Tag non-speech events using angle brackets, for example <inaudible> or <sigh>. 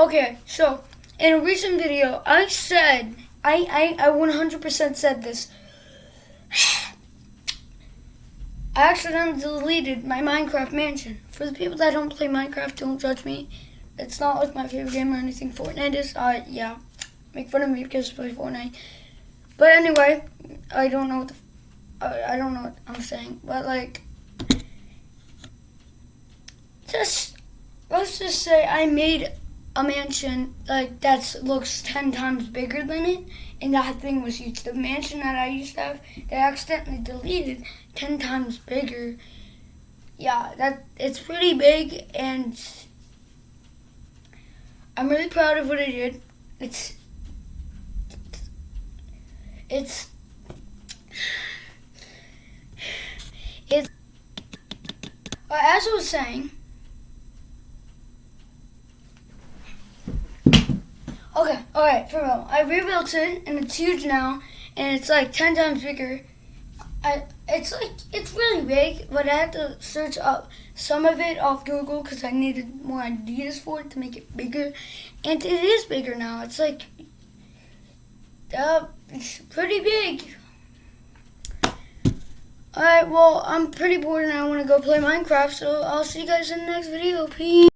Okay, so in a recent video, I said, I, I, I 100% said this. <sighs> I accidentally deleted my Minecraft mansion. For the people that don't play Minecraft, don't judge me. It's not like my favorite game or anything. Fortnite is, uh, yeah. Make fun of me because I play Fortnite. But anyway, I don't know what the, I, I don't know what I'm saying. But like, just, let's just say I made a mansion like that looks 10 times bigger than it. And that thing was huge. The mansion that i used to have they accidentally deleted 10 times bigger. Yeah that it's pretty big and i'm really proud of what i did. It's it's <sighs> it's as i was saying Okay, alright, for real. I rebuilt it and it's huge now and it's like 10 times bigger. I It's like, it's really big, but I had to search up some of it off Google because I needed more ideas for it to make it bigger. And it is bigger now. It's like, uh, it's pretty big. Alright, well, I'm pretty bored and I want to go play Minecraft, so I'll see you guys in the next video. Peace.